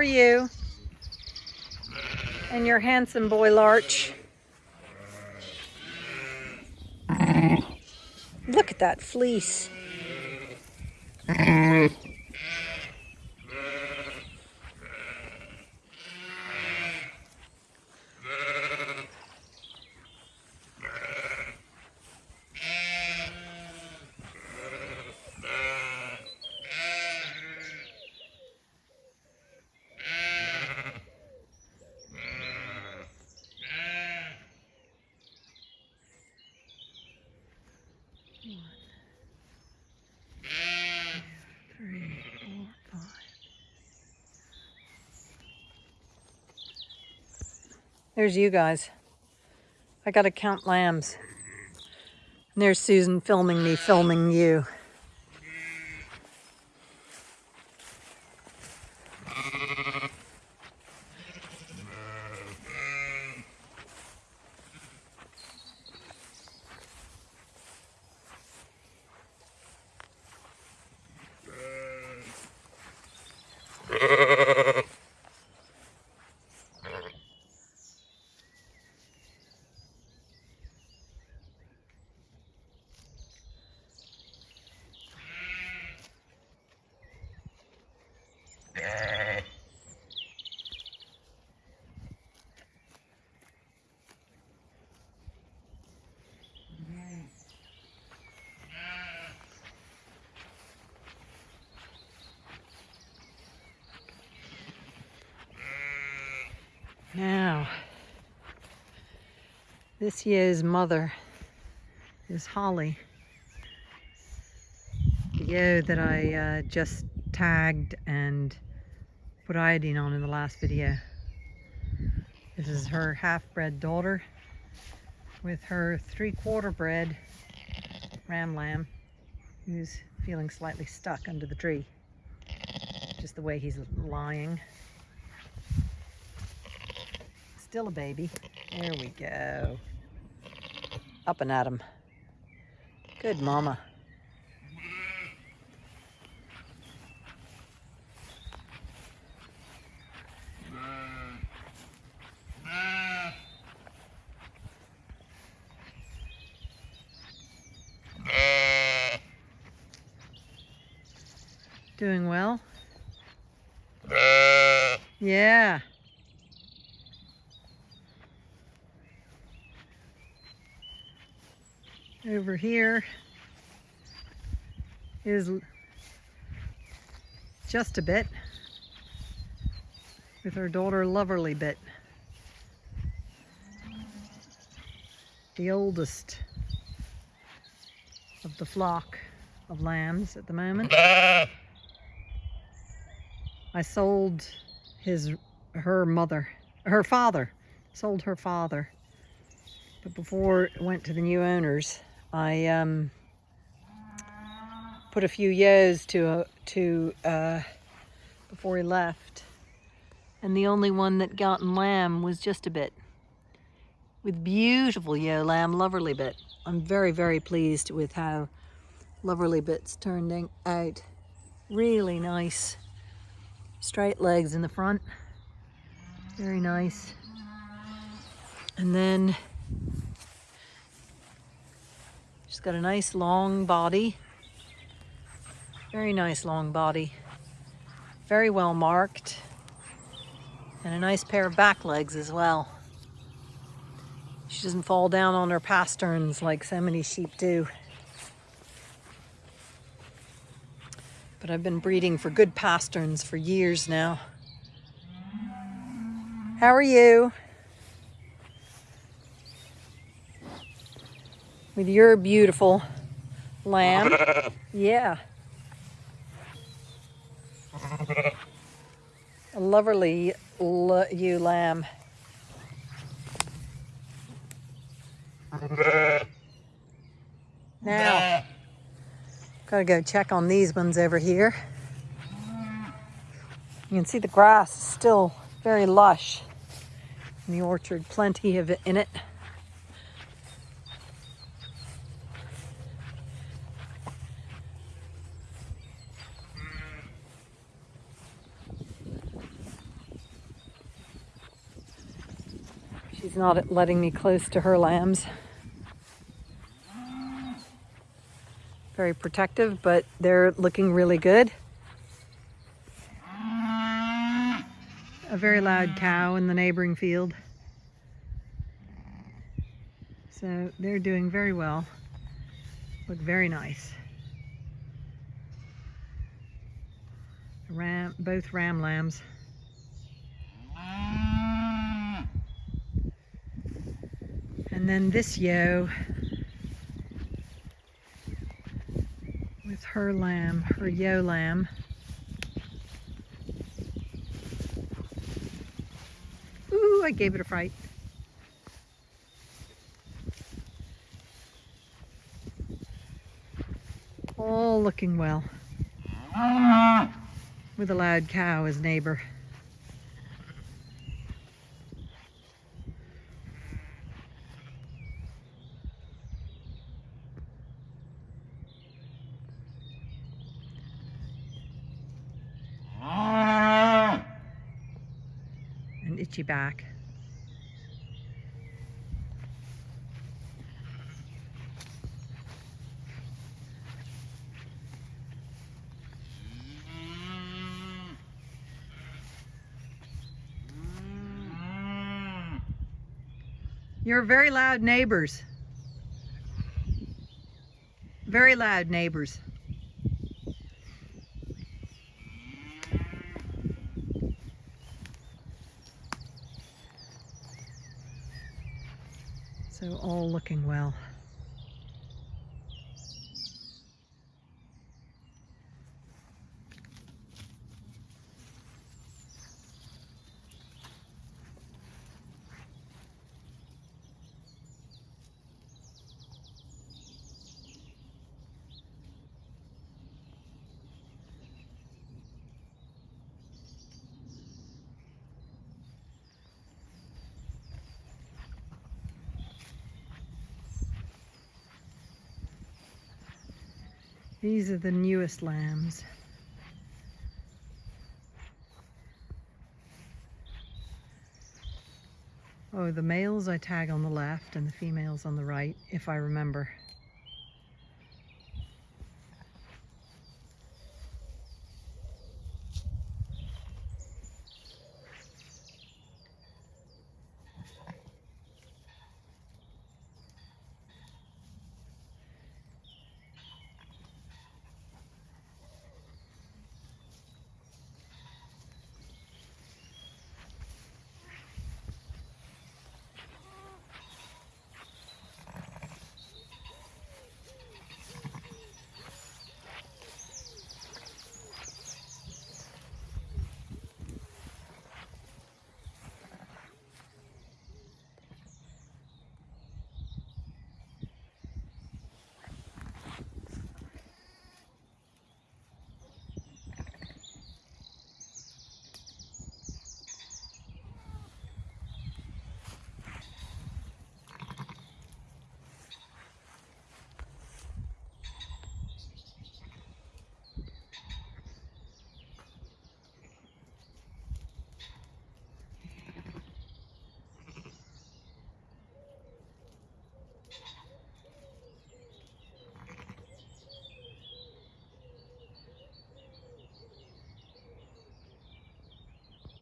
are you? And your handsome boy Larch. Look at that fleece. There's you guys. I gotta count lambs. And there's Susan filming me, filming you. Now, this year's mother is Holly. The ewe that I uh, just tagged and put iodine on in the last video. This is her half-bred daughter with her three-quarter bred ram lamb who's feeling slightly stuck under the tree. Just the way he's lying. Still a baby. There we go. Up and at him. Good mama. Doing well? Yeah. Over here is just a bit with her daughter Loverly Bit. The oldest of the flock of lambs at the moment. I sold his her mother, her father, sold her father. But before it went to the new owners, I um, put a few ewes to uh, to uh, before he left, and the only one that got in lamb was just a bit. With beautiful ewe lamb, Loverly Bit. I'm very very pleased with how Loverly Bit's turning out. Really nice straight legs in the front. Very nice. And then got a nice long body. Very nice long body. Very well marked. And a nice pair of back legs as well. She doesn't fall down on her pasterns like so many sheep do. but I've been breeding for good pasterns for years now. How are you? With your beautiful lamb. Yeah. A lovely ewe lamb. Now. Gotta go check on these ones over here. You can see the grass is still very lush in the orchard, plenty of it in it. She's not letting me close to her lambs. Very protective, but they're looking really good. A very loud cow in the neighboring field. So they're doing very well. Look very nice. Ram, both ram lambs. And then this yo with her lamb, her yo lamb. Ooh, I gave it a fright. All looking well. Mm-hmm. With a loud cow as neighbor. Itchy back. You're very loud neighbors. Very loud neighbors. So all looking well. These are the newest lambs. Oh, the males I tag on the left and the females on the right, if I remember.